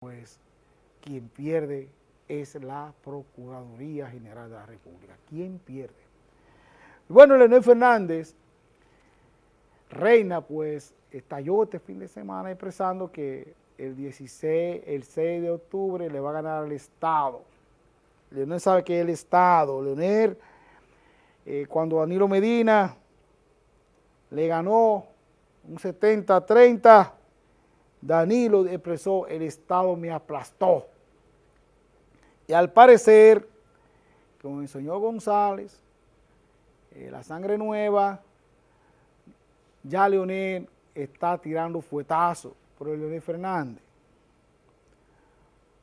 pues quien pierde es la Procuraduría General de la República. ¿Quién pierde? Bueno, Leonel Fernández, Reina, pues estalló este fin de semana expresando que el 16, el 6 de octubre le va a ganar al Estado. Leonel sabe que es el Estado. Leonel, eh, cuando Danilo Medina le ganó un 70-30, Danilo expresó, el Estado me aplastó. Y al parecer, el señor González, eh, la sangre nueva, ya Leonel está tirando fuetazos por el Leonel Fernández.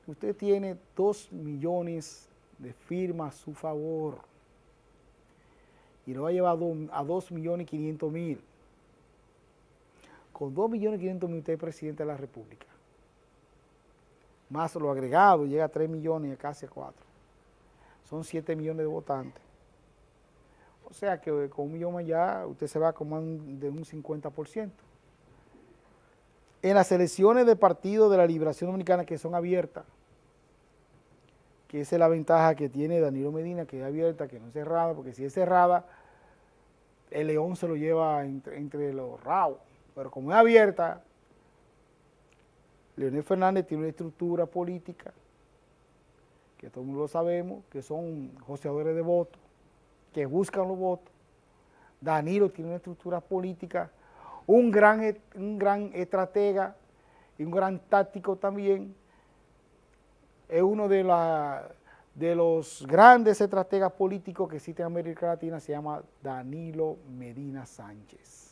Usted tiene dos millones de firmas a su favor y lo ha llevado a dos millones y quinientos mil. Con dos millones y quinientos mil usted es presidente de la República. Más lo agregado, llega a tres millones y casi a cuatro. Son siete millones de votantes. O sea que con un millón ya usted se va como de un 50%. En las elecciones de partido de la Liberación Dominicana que son abiertas, que esa es la ventaja que tiene Danilo Medina, que es abierta, que no es cerrada, porque si es cerrada, el león se lo lleva entre, los rabos. Pero como es abierta, Leonel Fernández tiene una estructura política, que todos lo sabemos, que son joseadores de votos, que buscan los votos. Danilo tiene una estructura política, un gran, un gran estratega y un gran táctico también. Es uno de, la, de los grandes estrategas políticos que existe en América Latina, se llama Danilo Medina Sánchez.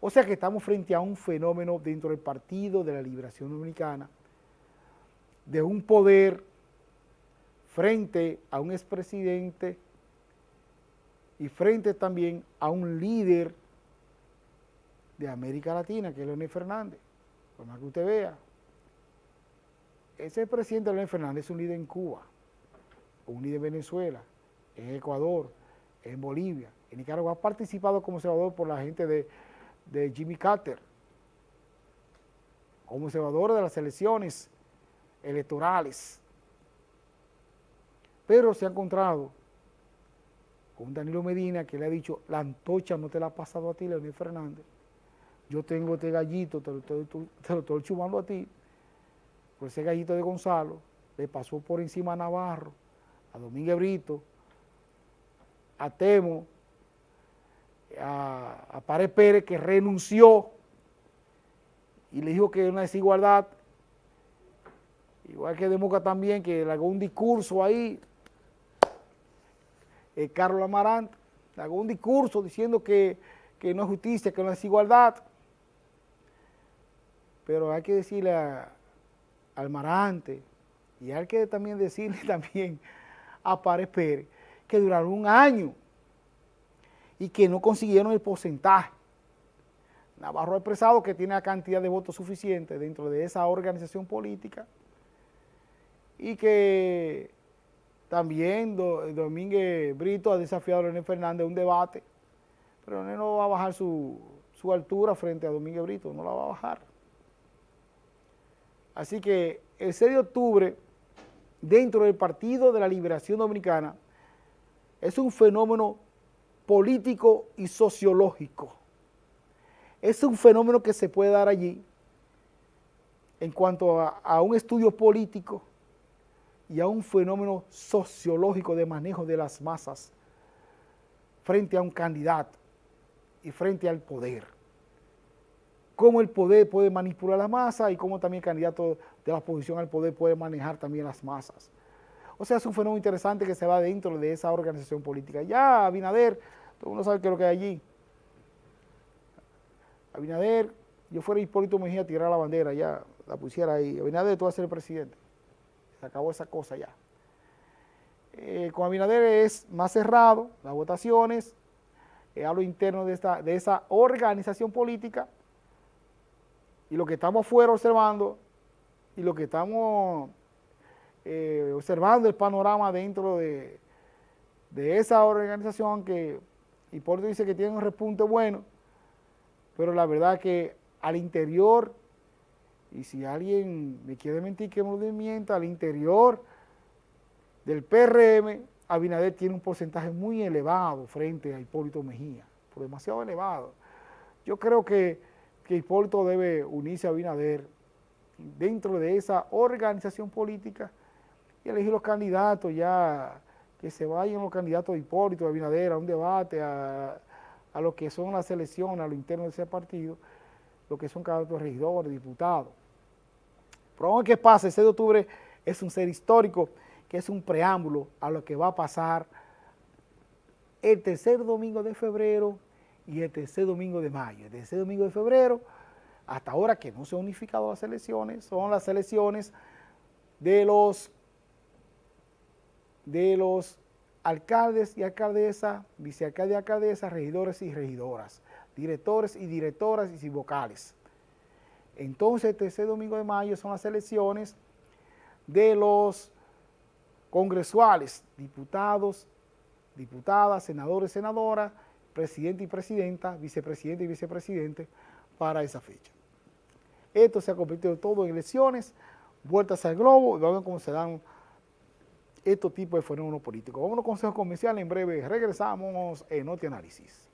O sea que estamos frente a un fenómeno dentro del Partido de la Liberación Dominicana, de un poder frente a un expresidente y frente también a un líder de América Latina, que es Leonel Fernández, por más que usted vea. Ese presidente Leonel Fernández es un líder en Cuba, un líder en Venezuela, en Ecuador, en Bolivia, en Nicaragua. Ha participado como observador por la gente de, de Jimmy Carter, como observador de las elecciones electorales. Pero se ha encontrado con Danilo Medina que le ha dicho, la antocha no te la ha pasado a ti, Leonel Fernández. Yo tengo este gallito, te lo, estoy chumando a ti. Por ese gallito de Gonzalo, le pasó por encima a Navarro, a Domínguez Brito, a Temo, a, a Pérez que renunció y le dijo que es una desigualdad, igual que Democa también, que le hago un discurso ahí eh, Carlos Amarante, hago un discurso diciendo que, no es justicia, que no es igualdad. Pero hay que decirle a, al Marante y hay que también decirle también a Párez Pérez que duraron un año y que no consiguieron el porcentaje. Navarro ha expresado que tiene la cantidad de votos suficiente dentro de esa organización política y que también Domínguez Brito ha desafiado a Leonel Fernández a un debate, pero Leonel no va a bajar su, altura frente a Domínguez Brito, no la va a bajar. Así que el 6 de octubre, dentro del Partido de la Liberación Dominicana, es un fenómeno político y sociológico. Es un fenómeno que se puede dar allí en cuanto a un estudio político y a un fenómeno sociológico de manejo de las masas frente a un candidato y frente al poder. Cómo el poder puede manipular la masa y cómo también el candidato de la oposición al poder puede manejar también las masas. O sea, es un fenómeno interesante que se va dentro de esa organización política. Ya Abinader, todo el mundo sabe qué es lo que hay allí. Abinader, yo fuera Hipólito Mejía a tirar la bandera, ya la pusiera ahí. Abinader, tú vas a ser el presidente. Se acabó esa cosa ya. Eh, con Abinader es más cerrado, las votaciones, eh, a lo interno de, esta, de esa organización política, y lo que estamos fuera observando, y lo que estamos eh, observando el panorama dentro de, de esa organización que Hipólito dice que tiene un repunte bueno, pero la verdad que al interior y si alguien me quiere mentir que me lo mienta, al interior del PRM, Abinader tiene un porcentaje muy elevado frente a Hipólito Mejía, por demasiado elevado. Yo creo que, que Hipólito debe unirse a Abinader dentro de esa organización política y elegir los candidatos ya, que se vayan los candidatos de Hipólito, de Abinader, a un debate, a, a lo que son las elecciones, a lo interno de ese partido, lo que son candidatos regidores, diputados. Pero que pasa, el 6 de octubre es un ser histórico, que es un preámbulo a lo que va a pasar el tercer domingo de febrero y el tercer domingo de mayo. El tercer domingo de febrero, hasta ahora que no se han unificado las elecciones, son las elecciones de los, de los alcaldes y alcaldesas, vicealcaldes y alcaldesas, regidores y regidoras, directores y directoras y vocales. Entonces, el tercer domingo de mayo son las elecciones de los congresuales, diputados, diputadas, senadores, senadoras, presidente y presidenta, vicepresidente y vicepresidente para esa fecha. Esto se ha convertido todo en elecciones, vueltas al globo, y vamos a ver cómo se dan estos tipos de fenómenos políticos. Vamos a los consejos comerciales, en breve regresamos en Noti Análisis.